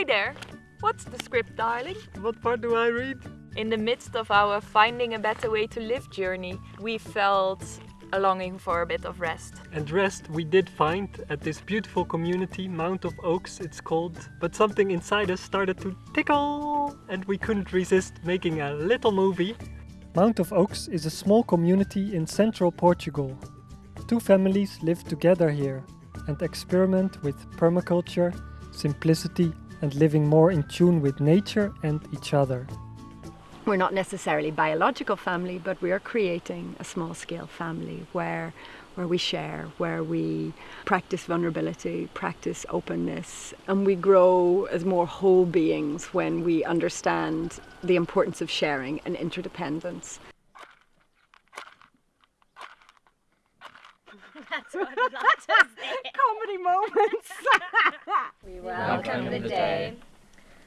Hi there! What's the script, darling? What part do I read? In the midst of our finding a better way to live journey, we felt a longing for a bit of rest. And rest we did find at this beautiful community, Mount of Oaks it's called. But something inside us started to tickle and we couldn't resist making a little movie. Mount of Oaks is a small community in central Portugal. Two families live together here and experiment with permaculture, simplicity and living more in tune with nature and each other. We're not necessarily biological family, but we are creating a small scale family where where we share, where we practice vulnerability, practice openness, and we grow as more whole beings when we understand the importance of sharing and interdependence. That's what I Comedy moments. We welcome the day.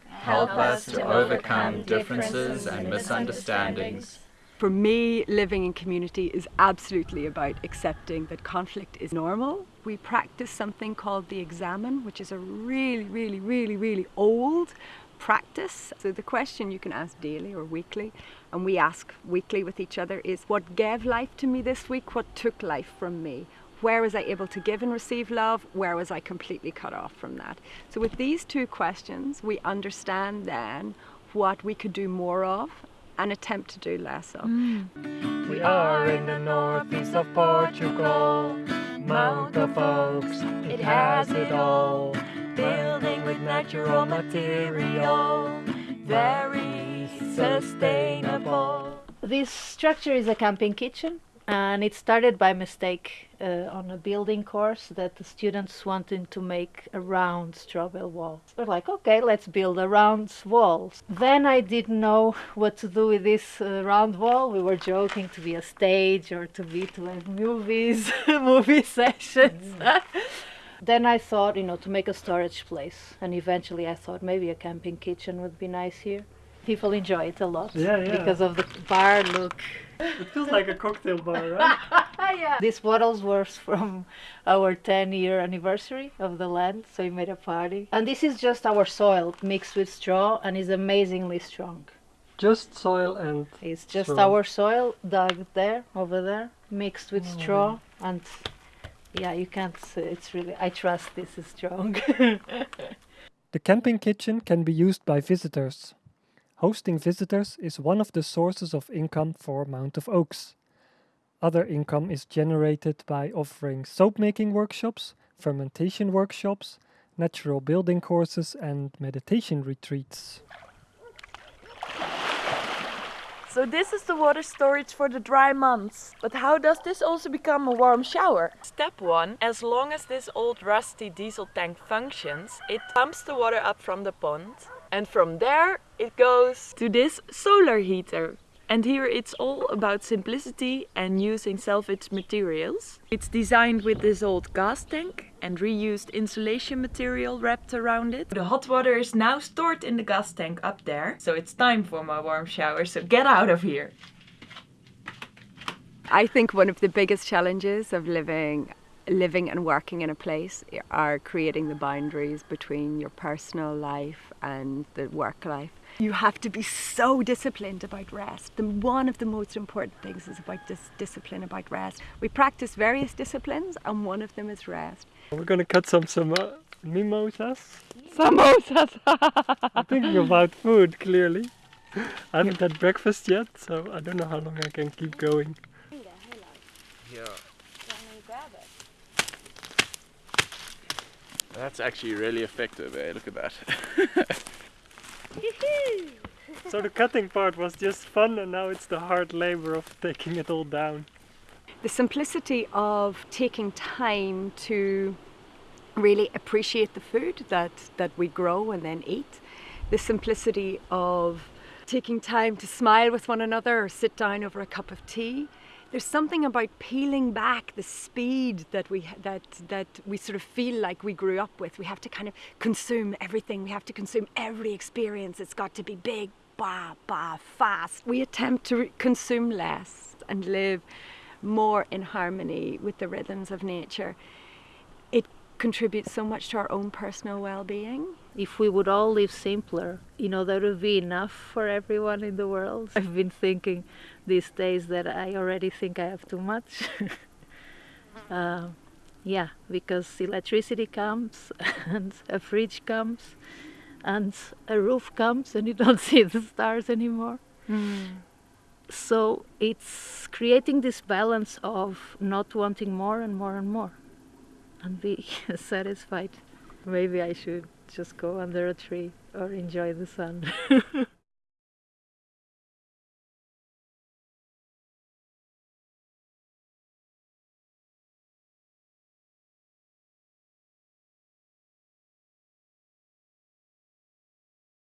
Help us to overcome differences and misunderstandings. For me, living in community is absolutely about accepting that conflict is normal. We practice something called the examen, which is a really, really, really, really old practice. So the question you can ask daily or weekly, and we ask weekly with each other, is what gave life to me this week? What took life from me? Where was I able to give and receive love? Where was I completely cut off from that? So with these two questions, we understand then what we could do more of and attempt to do less of. Mm. We are in the northeast of Portugal, Mount of Oaks, it has it all. Building with natural material, very sustainable. This structure is a camping kitchen and it started by mistake uh, on a building course that the students wanted to make a round straw bale wall. We're like, okay, let's build a round wall. Then I didn't know what to do with this uh, round wall. We were joking to be a stage or to be to have movies, movie sessions. then I thought, you know, to make a storage place, and eventually I thought maybe a camping kitchen would be nice here. People enjoy it a lot Yeah, yeah. because of the bar look. It feels like a cocktail bar, right? yeah. These bottles were from our 10 year anniversary of the land, so we made a party. And this is just our soil mixed with straw and is amazingly strong. Just soil and It's just Straw. our soil dug there, over there, mixed with oh, straw and yeah, you can't say it's really I trust this is strong. The camping kitchen can be used by visitors. Hosting visitors is one of the sources of income for Mount of Oaks. Other income is generated by offering soap making workshops, fermentation workshops, natural building courses, and meditation retreats. So this is the water storage for the dry months. But how does this also become a warm shower? Step 1. As long as this old rusty diesel tank functions, it pumps the water up from the pond. And from there it goes to this solar heater. And here it's all about simplicity and using salvaged materials. It's designed with this old gas tank and reused insulation material wrapped around it. The hot water is now stored in the gas tank up there. So it's time for my warm shower, so get out of here. I think one of the biggest challenges of living living and working in a place are creating the boundaries between your personal life and the work life. You have to be so disciplined about rest. The, one of the most important things is about this discipline about rest. We practice various disciplines and one of them is rest. We're gonna cut some some uh, mimosas. Samosas! I'm thinking about food clearly. I haven't had breakfast yet, so I don't know how long I can keep going. Yeah. That's actually really effective, eh? Look at that. So the cutting part was just fun, and now it's the hard labor of taking it all down. the simplicity of taking time to really appreciate the food that, that we grow and then eat. The simplicity of taking time to smile with one another or sit down over a cup of tea. There's something about peeling back the speed that we that that we sort of feel like we grew up with. We have to kind of consume everything. We have to consume every experience. It's got to be big, bah, bah, fast. We attempt to consume less and live more in harmony with the rhythms of nature. Contributes so much to our own personal well-being if we would all live simpler, you know, that would be enough for everyone in the world. I've been thinking these days that I already think I have too much. uh, yeah, because electricity comes and a fridge comes and a roof comes and you don't see the stars anymore. So it's creating this balance of not wanting more and more and more and be satisfied. Maybe I should just go under a tree or enjoy the sun.